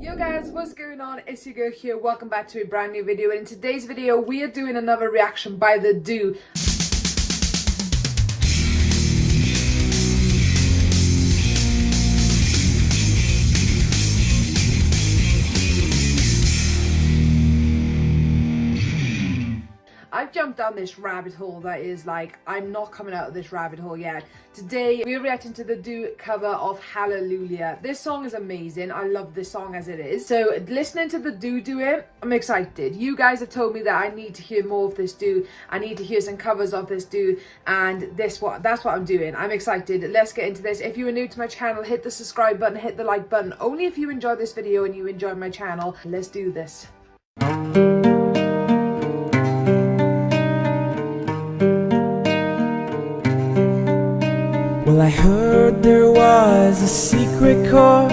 Yo guys, what's going on? It's your girl here. Welcome back to a brand new video. And in today's video, we are doing another reaction by The Dooo. I've jumped down this rabbit hole that is like, I'm not coming out of this rabbit hole yet. Today, we're reacting to the Dooo cover of Hallelujah. This song is amazing. I love this song as it is. So listening to the Dooo do it, I'm excited. You guys have told me that I need to hear more of this Dooo. I need to hear some covers of this Dooo. And this what that's what I'm doing. I'm excited. Let's get into this. If you are new to my channel, hit the subscribe button, hit the like button. Only if you enjoy this video and you enjoy my channel. Let's do this. Well, I heard there was a secret chord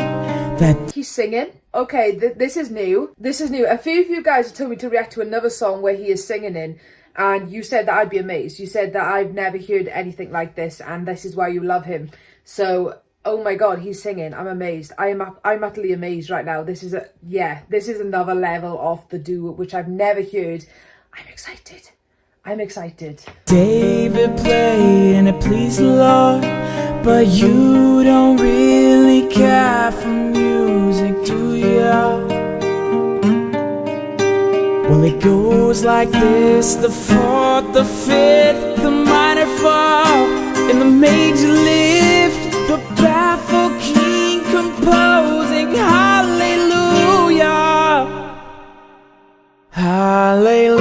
that he's singing. Okay, th this is new. This is new. A few of you guys told me to react to another song where he is singing in, and you said that I'd be amazed. You said that I've never heard anything like this, and this is why you love him. So, oh my god, he's singing. I'm amazed. I am I'm utterly amazed right now. This is a yeah, this is another level of the Dooo which I've never heard. I'm excited. I'm excited. David played and it pleased the Lord, but you don't really care for music, do ya? Well, it goes like this the fourth, the fifth, the minor fall, and the major lift,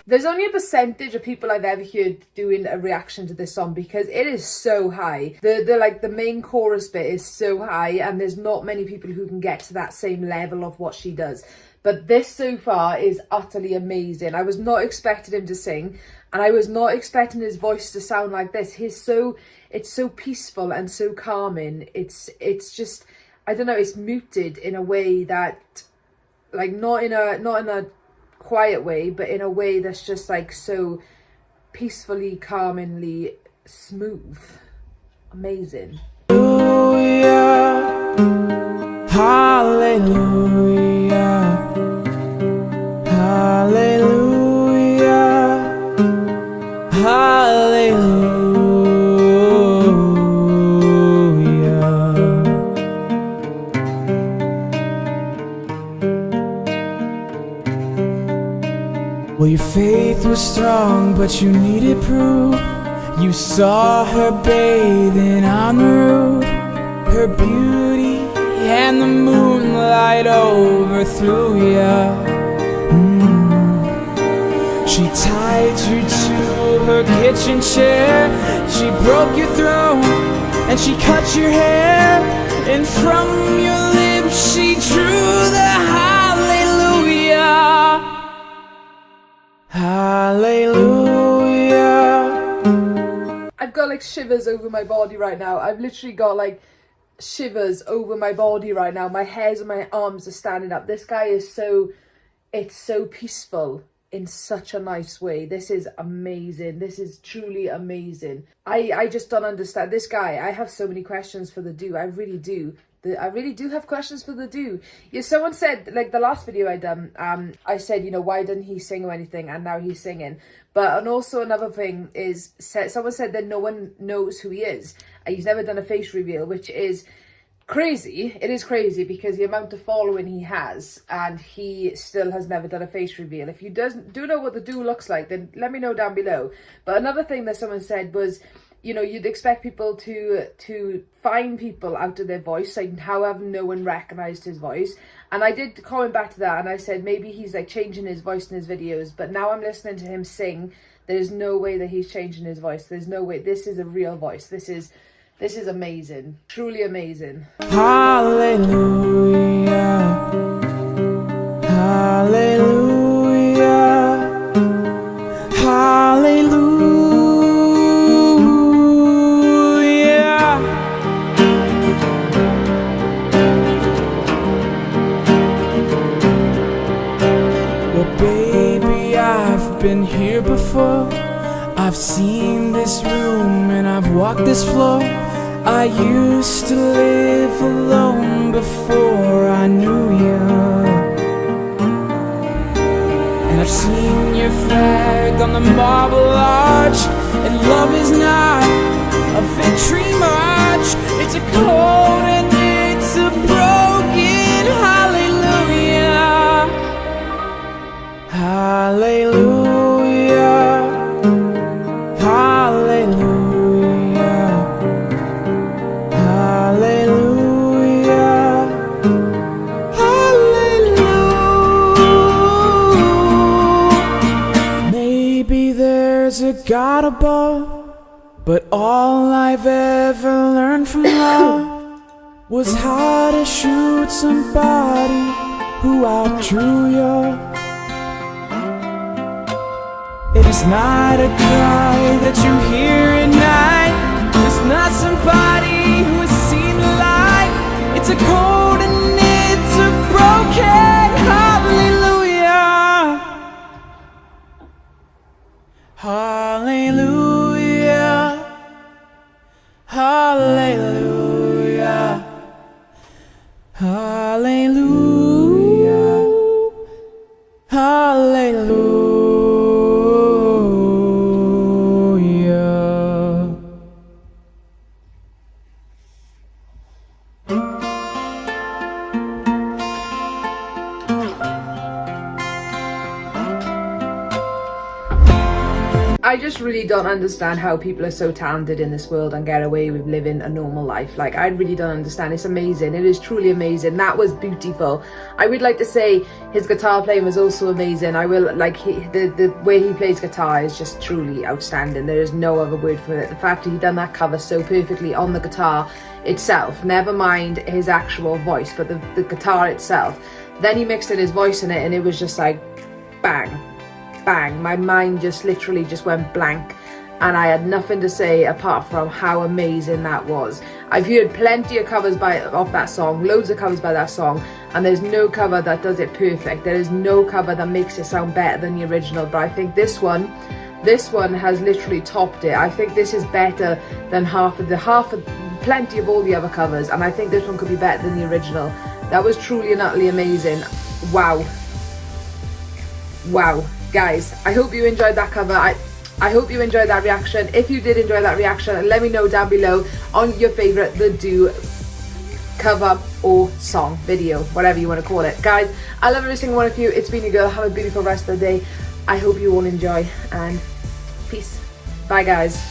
There's only a percentage of people I've ever heard doing a reaction to this song because it is so high. The the like the main chorus bit is so high and there's not many people who can get to that same level of what she does. But this so far is utterly amazing. I was not expecting him to sing and I was not expecting his voice to sound like this. He's so it's so peaceful and so calming. It's it's just I don't know, it's muted in a way that like not in a not in a quiet way, but in a way that's just like so peacefully, calmingly smooth. Amazing. Hallelujah. Hallelujah. Hallelujah. Hallelujah. Was strong, but you needed proof. You saw her bathing on the roof, her beauty and the moonlight overthrew ya. Mm. She tied you to her kitchen chair, she broke your throat, and she cut your hair, and from your lips she drew like shivers over my body right now. I've literally got like shivers over my body right now. My hairs and my arms are standing up. This guy is so, it's so peaceful in such a nice way. This is amazing. This is truly amazing. I, I just don't understand. This guy, I have so many questions for the Dooo. I really do. The, I really do have questions for the Dooo. Yeah, someone said, like the last video I done, um, I said, you know, why didn't he sing or anything? And now he's singing. But, and also another thing is, someone said that no one knows who he is. He's never done a face reveal, which is crazy. It is crazy because the amount of following he has and he still has never done a face reveal. If you doesn't do know what the Dooo looks like, then let me know down below. But another thing that someone said was, you know, you'd expect people to to find people out of their voice, like however no one recognised his voice. And I did comment back to that and I said maybe he's like changing his voice in his videos, but now I'm listening to him sing, there's no way that he's changing his voice. There's no way. This is a real voice. This is this is amazing. Truly amazing. Hallelujah. been here before. I've seen this room and I've walked this floor. I used to live alone before I knew you And I've seen your flag on the marble arch And love is not a victory march. It's a cold God above, but all I've ever learned from love was how to shoot somebody who outdrew you. It is not a cry that you hear at night. It's not somebody Hallelujah. I just really don't understand how people are so talented in this world and get away with living a normal life. Like, I really don't understand. It's amazing. It is truly amazing. That was beautiful. I would like to say his guitar playing was also amazing. I will, like, he, the, the way he plays guitar is just truly outstanding. There is no other word for it. The fact that he done that cover so perfectly on the guitar itself, never mind his actual voice, but the, the guitar itself. Then he mixed in his voice in it and it was just like, bang bang my mind just literally just went blank and I had nothing to say apart from how amazing that was. I've heard plenty of covers by of that song, loads of covers by that song, and there's no cover that does it perfect. There is no cover that makes it sound better than the original, but I think this one, this one has literally topped it. I think this is better than half of the half of plenty of all the other covers, and I think this one could be better than the original. That was truly and utterly amazing. Wow. Wow guys i hope you enjoyed that cover i I hope you enjoyed that reaction. If you did enjoy that reaction, let me know down below on your favourite The Dooo cover or song, video, whatever you want to call it. Guys, I love every single one of you. It's been your girl. Have a beautiful rest of the day. I hope you all enjoy and peace. Bye guys.